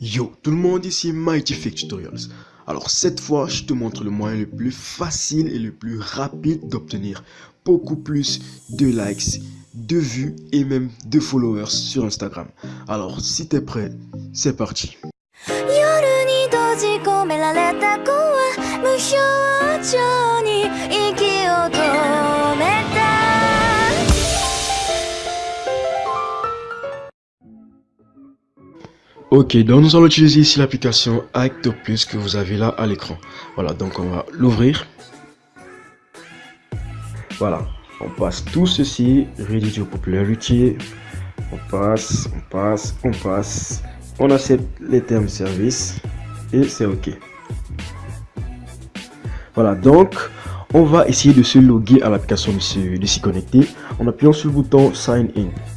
Yo, tout le monde ici, Mighty Fake Tutorials. Alors cette fois, je te montre le moyen le plus facile et le plus rapide d'obtenir beaucoup plus de likes, de vues et même de followers sur Instagram. Alors si t'es prêt, c'est parti. Ok, donc nous allons utiliser ici l'application Plus que vous avez là à l'écran. Voilà, donc on va l'ouvrir. Voilà, on passe tout ceci, Ready Popularity. On passe, on passe, on passe. On accepte les termes service et c'est ok. Voilà, donc on va essayer de se loguer à l'application de s'y connecter en appuyant sur le bouton Sign In.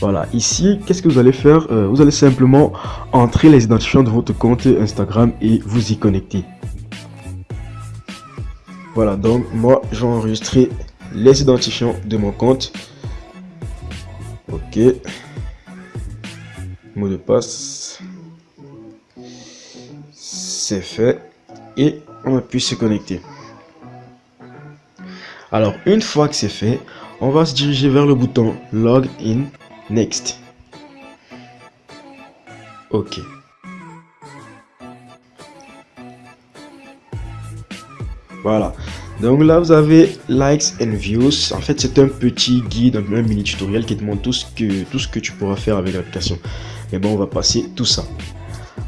Voilà, ici, qu'est-ce que vous allez faire euh, Vous allez simplement entrer les identifiants de votre compte Instagram et vous y connecter. Voilà, donc moi, j'ai enregistré les identifiants de mon compte. Ok. Mot de passe. C'est fait. Et on appuie se connecter. Alors, une fois que c'est fait, on va se diriger vers le bouton Login Next. Ok. Voilà. Donc là, vous avez likes and views. En fait, c'est un petit guide, un mini tutoriel qui te montre tout ce que, tout ce que tu pourras faire avec l'application. Mais bon, on va passer tout ça.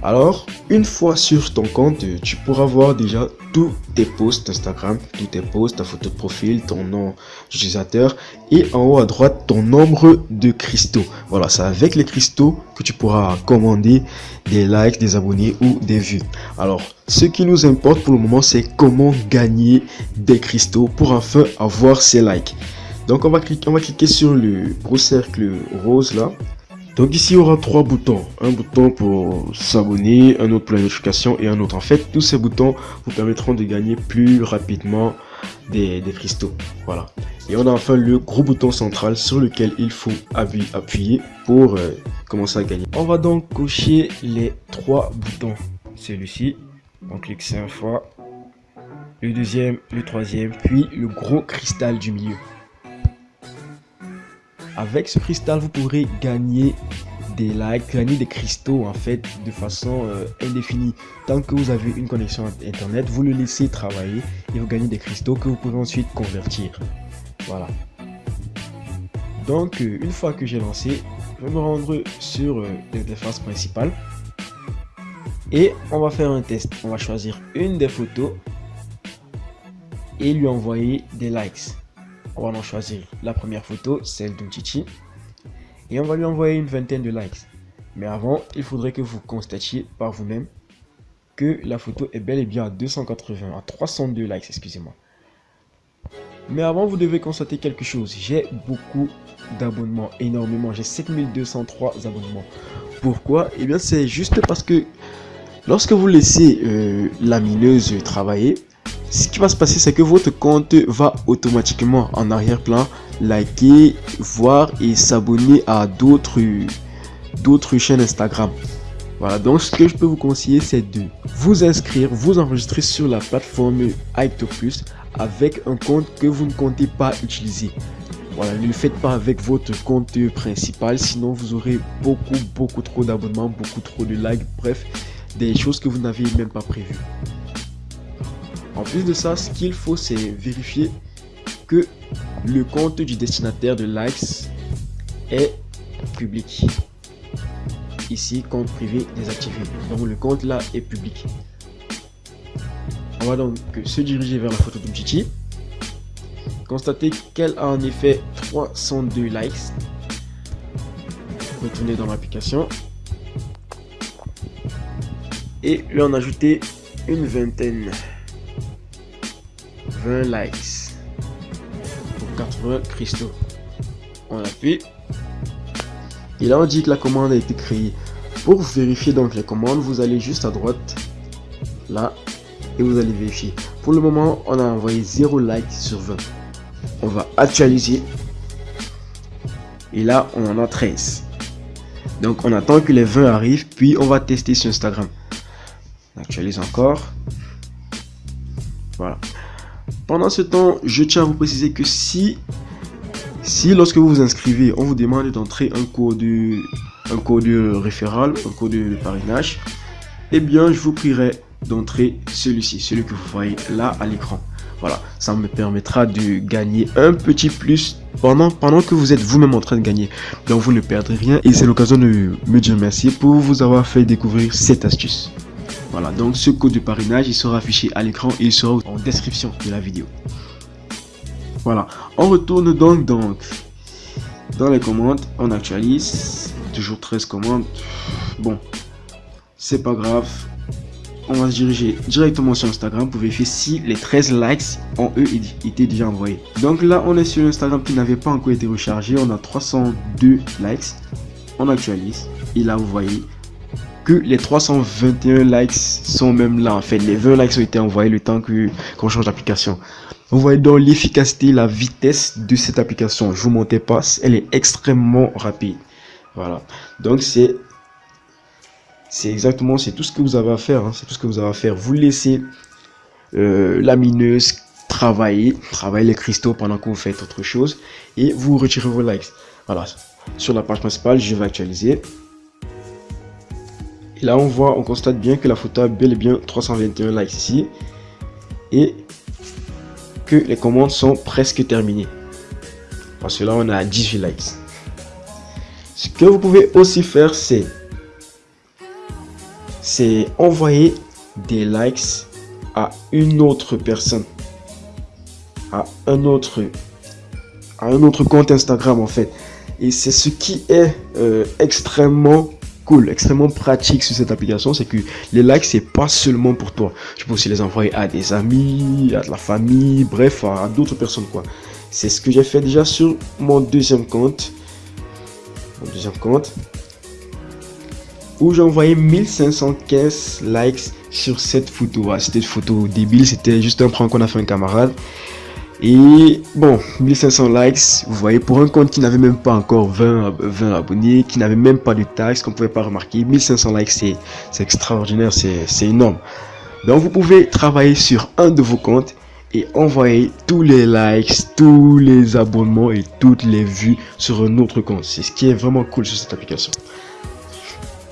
Alors, une fois sur ton compte, tu pourras voir déjà tous tes posts Instagram, tous tes posts, ta photo de profil, ton nom d'utilisateur et en haut à droite ton nombre de cristaux. Voilà, c'est avec les cristaux que tu pourras commander des likes, des abonnés ou des vues. Alors, ce qui nous importe pour le moment, c'est comment gagner des cristaux pour enfin avoir ces likes. Donc, on va cliquer, on va cliquer sur le gros cercle rose là donc ici, il y aura trois boutons. Un bouton pour s'abonner, un autre pour la notification et un autre. En fait, tous ces boutons vous permettront de gagner plus rapidement des, cristaux. Voilà. Et on a enfin le gros bouton central sur lequel il faut appuyer pour euh, commencer à gagner. On va donc cocher les trois boutons. Celui-ci, on clique cinq fois. Le deuxième, le troisième, puis le gros cristal du milieu. Avec ce cristal, vous pourrez gagner des likes, gagner des cristaux en fait de façon euh, indéfinie. Tant que vous avez une connexion internet, vous le laissez travailler et vous gagnez des cristaux que vous pouvez ensuite convertir. Voilà. Donc euh, une fois que j'ai lancé, je vais me rendre sur euh, l'interface principale et on va faire un test. On va choisir une des photos et lui envoyer des likes. On va en choisir la première photo, celle de Chichi. Et on va lui envoyer une vingtaine de likes. Mais avant, il faudrait que vous constatiez par vous-même que la photo est bel et bien à 280, à 302 likes, excusez-moi. Mais avant, vous devez constater quelque chose. J'ai beaucoup d'abonnements, énormément. J'ai 7203 abonnements. Pourquoi? Eh bien, c'est juste parce que lorsque vous laissez euh, la mineuse travailler, ce qui va se passer, c'est que votre compte va automatiquement en arrière-plan liker, voir et s'abonner à d'autres chaînes Instagram. Voilà, donc ce que je peux vous conseiller, c'est de vous inscrire, vous enregistrer sur la plateforme Plus avec un compte que vous ne comptez pas utiliser. Voilà, ne le faites pas avec votre compte principal, sinon vous aurez beaucoup, beaucoup trop d'abonnements, beaucoup trop de likes, bref, des choses que vous n'avez même pas prévues. En plus de ça, ce qu'il faut, c'est vérifier que le compte du destinataire de likes est public. Ici, compte privé désactivé. Donc le compte là est public. On va donc se diriger vers la photo Chichi. Constater qu'elle a en effet 302 likes. Retourner dans l'application. Et lui en ajouter une vingtaine. 20 likes pour 80 cristaux. On appuie. Et là, on dit que la commande a été créée. Pour vérifier donc les commandes, vous allez juste à droite, là, et vous allez vérifier. Pour le moment, on a envoyé 0 like sur 20. On va actualiser. Et là, on en a 13. Donc on attend que les 20 arrivent, puis on va tester sur Instagram. On actualise encore. Voilà. Pendant ce temps, je tiens à vous préciser que si, si lorsque vous vous inscrivez, on vous demande d'entrer un code, un code référal, un code de parrainage, eh bien, je vous prierai d'entrer celui-ci, celui que vous voyez là à l'écran. Voilà, ça me permettra de gagner un petit plus pendant, pendant que vous êtes vous-même en train de gagner. Donc vous ne perdrez rien et c'est l'occasion de me dire merci pour vous avoir fait découvrir cette astuce. Voilà, donc ce code de parrainage, il sera affiché à l'écran et il sera en description de la vidéo. Voilà, on retourne donc, donc dans les commandes, on actualise, toujours 13 commandes. Bon, c'est pas grave, on va se diriger directement sur Instagram pour vérifier si les 13 likes ont eux été déjà envoyés. Donc là, on est sur Instagram qui n'avait pas encore été rechargé. On a 302 likes. On actualise. Et là, vous voyez que les 321 likes sont même là. En fait, les 20 likes ont été envoyés le temps que qu'on change d'application. Vous voyez donc l'efficacité, la vitesse de cette application. Je vous montre pas, elle est extrêmement rapide. Voilà. Donc c'est c'est exactement, c'est tout ce que vous avez à faire. Hein. c'est tout ce que vous avez à faire. Vous laissez euh, la mineuse travailler, travailler les cristaux pendant que vous faites autre chose. Et vous retirez vos likes. Voilà. Sur la page principale, je vais actualiser. Là, on voit, on constate bien que la photo a bel et bien 321 likes ici. Et que les commandes sont presque terminées. Parce que là, on a 18 likes. Ce que vous pouvez aussi faire, c'est c'est envoyer des likes à une autre personne, à un autre, à un autre compte Instagram en fait. Et c'est ce qui est euh, extrêmement cool, extrêmement pratique sur cette application, c'est que les likes, c'est pas seulement pour toi. Tu peux aussi les envoyer à des amis, à de la famille, bref, à, d'autres personnes quoi. C'est ce que j'ai fait déjà sur mon deuxième compte. Mon deuxième compte où j'ai envoyé 1515 likes sur cette photo. C'était une photo débile, c'était juste un prank qu'on a fait un camarade. Et bon, 1500 likes, vous voyez, pour un compte qui n'avait même pas encore 20, 20 abonnés, qui n'avait même pas de taxes, qu'on pouvait pas remarquer, 1500 likes, c'est extraordinaire, c'est énorme. Donc vous pouvez travailler sur un de vos comptes et envoyer tous les likes, tous les abonnements et toutes les vues sur un autre compte. C'est ce qui est vraiment cool sur cette application.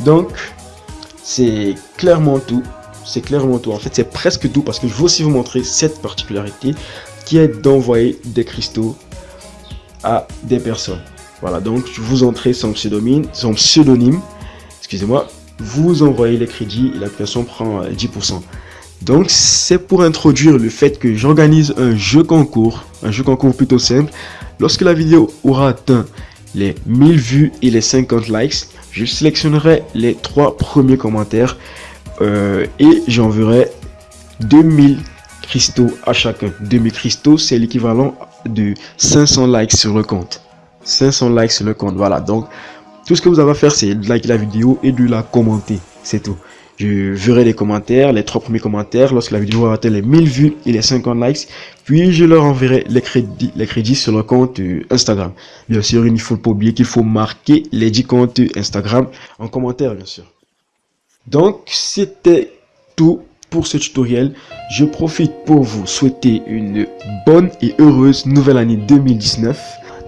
Donc, c'est clairement tout. C'est clairement tout. En fait, c'est presque tout parce que je veux aussi vous montrer cette particularité qui est d'envoyer des cristaux à des personnes. Voilà, donc vous entrez son pseudonyme, son pseudonyme, excusez-moi, vous envoyez les crédits et l'application prend 10%. Euh, donc c'est pour introduire le fait que j'organise un jeu concours, un jeu concours plutôt simple. Lorsque la vidéo aura atteint les 1000 vues et les 50 likes, je sélectionnerai les trois premiers commentaires euh, et j'enverrai 2000 cristaux à chacun. 2000 cristaux, c'est l'équivalent de 500 likes sur le compte. 500 likes sur le compte, voilà. Donc, tout ce que vous avez à faire, c'est de liker la vidéo et de la commenter. C'est tout. Je verrai les commentaires, les trois premiers commentaires lorsque la vidéo aura atteint les 1000 vues et les 50 likes. Puis je leur enverrai les crédits, les crédits sur le compte euh, Instagram. Bien sûr, il ne faut pas oublier qu'il faut marquer les 10 comptes Instagram en commentaire, bien sûr. Donc, c'était tout pour ce tutoriel. Je profite pour vous souhaiter une bonne et heureuse nouvelle année 2019.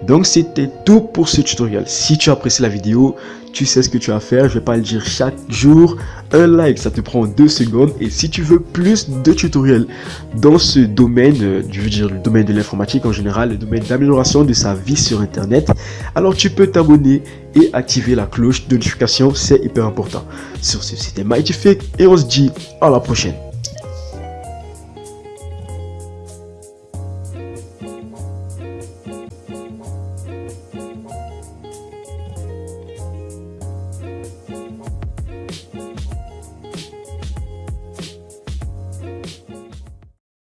Donc c'était tout pour ce tutoriel. Si tu as apprécié la vidéo, tu sais ce que tu as à faire. Je vais pas le dire chaque jour. Un like, ça te prend deux secondes. Et si tu veux plus de tutoriels dans ce domaine, euh, je veux dire le domaine de l'informatique en général, le domaine d'amélioration de sa vie sur Internet, alors tu peux t'abonner et activer la cloche de notification. C'est hyper important. Sur ce, c'était Mighty Fake et on se dit à la prochaine.